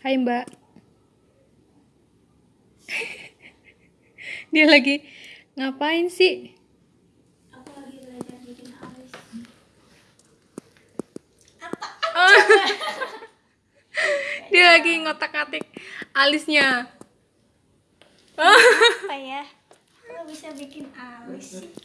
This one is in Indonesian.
Hai mbak Dia lagi ngapain sih? Aku lagi belajar bikin alis. Dia lagi ngotak-atik alisnya Apa ya? Kalau bisa bikin alis sih?